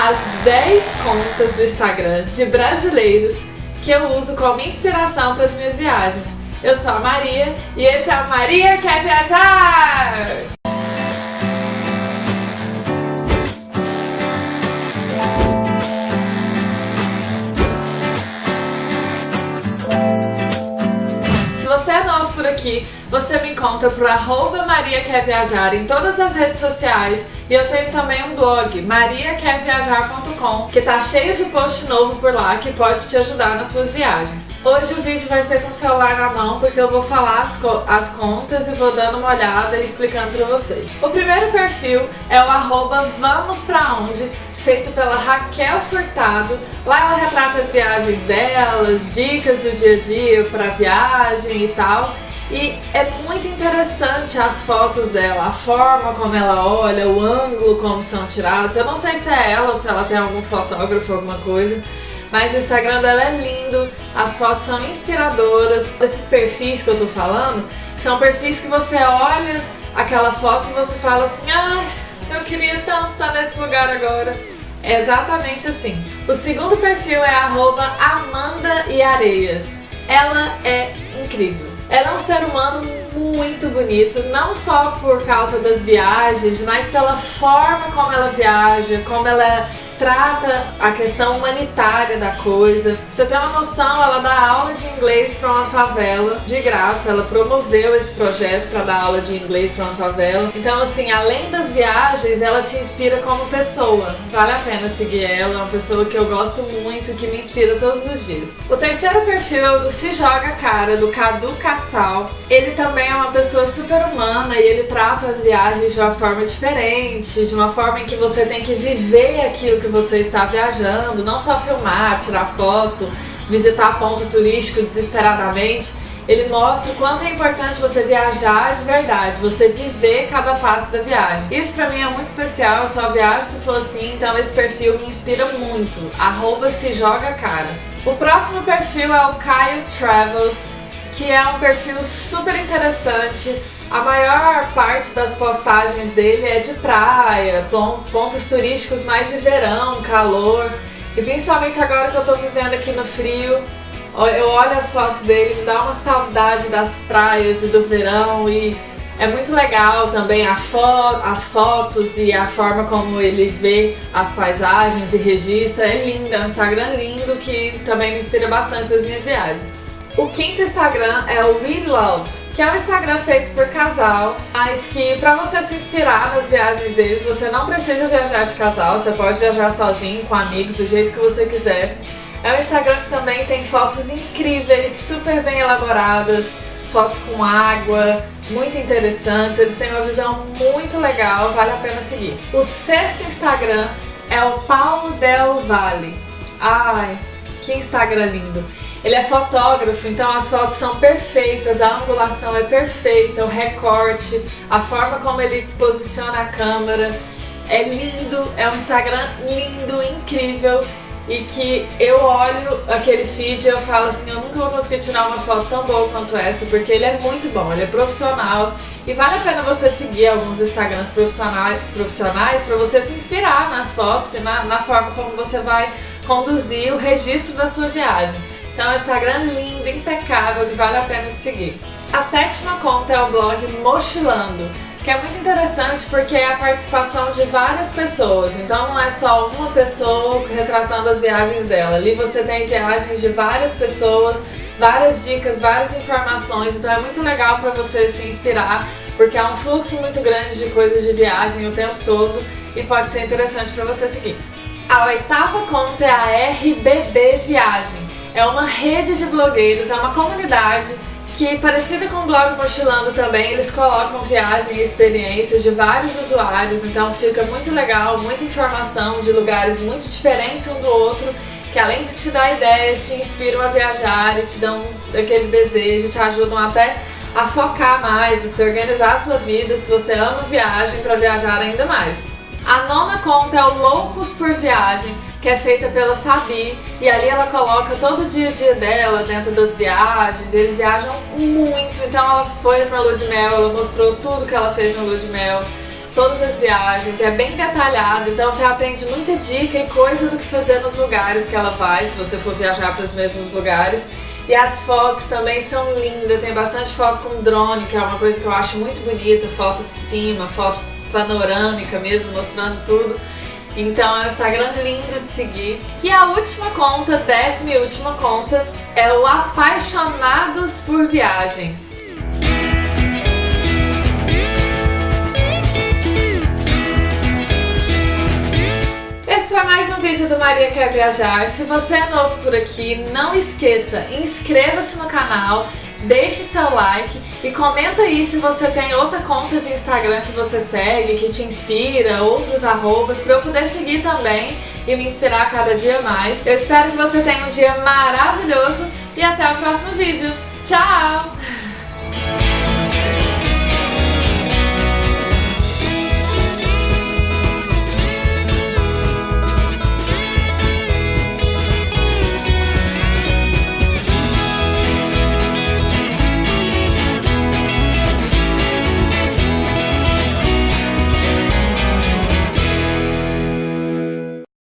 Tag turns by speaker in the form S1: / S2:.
S1: as 10 contas do Instagram de brasileiros que eu uso como inspiração para as minhas viagens. Eu sou a Maria e esse é o Maria Quer Viajar! Aqui, você me encontra por arroba Maria Quer Viajar em todas as redes sociais e eu tenho também um blog, mariaquerviajar.com, que tá cheio de post novo por lá que pode te ajudar nas suas viagens. Hoje o vídeo vai ser com o celular na mão porque eu vou falar as, co as contas e vou dando uma olhada e explicando pra vocês. O primeiro perfil é o arroba Vamos Pra Onde, feito pela Raquel Furtado. Lá ela retrata as viagens delas, dicas do dia a dia pra viagem e tal. E é muito interessante as fotos dela, a forma como ela olha, o ângulo como são tirados. Eu não sei se é ela ou se ela tem algum fotógrafo, alguma coisa, mas o Instagram dela é lindo, as fotos são inspiradoras. Esses perfis que eu tô falando são perfis que você olha aquela foto e você fala assim, ah, eu queria tanto estar nesse lugar agora. É exatamente assim. O segundo perfil é arroba Amanda e Areias. Ela é incrível. Ela é um ser humano muito bonito, não só por causa das viagens, mas pela forma como ela viaja, como ela trata a questão humanitária da coisa. Pra você ter uma noção, ela dá aula de inglês para uma favela de graça. Ela promoveu esse projeto para dar aula de inglês para uma favela. Então, assim, além das viagens, ela te inspira como pessoa. Vale a pena seguir ela, é uma pessoa que eu gosto muito, que me inspira todos os dias. O terceiro perfil é o do Se Joga Cara, do Cadu Cassal. Ele também é uma pessoa super humana e ele trata as viagens de uma forma diferente, de uma forma em que você tem que viver aquilo que que você está viajando, não só filmar, tirar foto, visitar ponto turístico desesperadamente, ele mostra o quanto é importante você viajar de verdade, você viver cada passo da viagem. Isso pra mim é muito especial, eu só viajo se for assim, então esse perfil me inspira muito. Arroba se joga cara. O próximo perfil é o Caio Travels, que é um perfil super interessante, a maior parte das postagens dele é de praia, pontos turísticos mais de verão, calor. E principalmente agora que eu tô vivendo aqui no frio, eu olho as fotos dele, me dá uma saudade das praias e do verão e é muito legal também fo as fotos e a forma como ele vê as paisagens e registra. É lindo, é um Instagram lindo que também me inspira bastante nas minhas viagens. O quinto Instagram é o We Love, que é um Instagram feito por casal, mas que para você se inspirar nas viagens deles, você não precisa viajar de casal, você pode viajar sozinho, com amigos, do jeito que você quiser. É um Instagram que também tem fotos incríveis, super bem elaboradas, fotos com água, muito interessantes, eles têm uma visão muito legal, vale a pena seguir. O sexto Instagram é o Paulo Del Valle. Ai, que Instagram lindo! Ele é fotógrafo, então as fotos são perfeitas, a angulação é perfeita, o recorte, a forma como ele posiciona a câmera. É lindo, é um Instagram lindo, incrível e que eu olho aquele feed e eu falo assim, eu nunca vou conseguir tirar uma foto tão boa quanto essa, porque ele é muito bom, ele é profissional e vale a pena você seguir alguns Instagrams profissionais, profissionais para você se inspirar nas fotos e na, na forma como você vai conduzir o registro da sua viagem. Então é um Instagram lindo, impecável, que vale a pena de seguir. A sétima conta é o blog Mochilando, que é muito interessante porque é a participação de várias pessoas, então não é só uma pessoa retratando as viagens dela. Ali você tem viagens de várias pessoas, várias dicas, várias informações, então é muito legal para você se inspirar, porque há um fluxo muito grande de coisas de viagem o tempo todo e pode ser interessante para você seguir. A oitava conta é a RBB Viagem, é uma rede de blogueiros, é uma comunidade que, parecida com o blog Mochilando também, eles colocam viagem e experiências de vários usuários, então fica muito legal, muita informação de lugares muito diferentes um do outro, que além de te dar ideias, te inspiram a viajar e te dão aquele desejo, te ajudam até a focar mais, a se organizar a sua vida, se você ama viagem, para viajar ainda mais. A nona conta é o Loucos por Viagem, que é feita pela Fabi, e ali ela coloca todo o dia a dia dela dentro das viagens, eles viajam muito, então ela foi pra lua de mel, ela mostrou tudo que ela fez na lua de mel, todas as viagens, é bem detalhado, então você aprende muita dica e coisa do que fazer nos lugares que ela vai, se você for viajar para os mesmos lugares. E as fotos também são lindas, tem bastante foto com drone, que é uma coisa que eu acho muito bonita, foto de cima, foto panorâmica mesmo, mostrando tudo. Então é um Instagram lindo de seguir. E a última conta, décima e última conta, é o Apaixonados por Viagens. Esse foi mais um vídeo do Maria Quer Viajar. Se você é novo por aqui, não esqueça, inscreva-se no canal, deixe seu like e comenta aí se você tem outra conta de Instagram que você segue, que te inspira, outros arrobas, para eu poder seguir também e me inspirar cada dia mais. Eu espero que você tenha um dia maravilhoso e até o próximo vídeo. Tchau!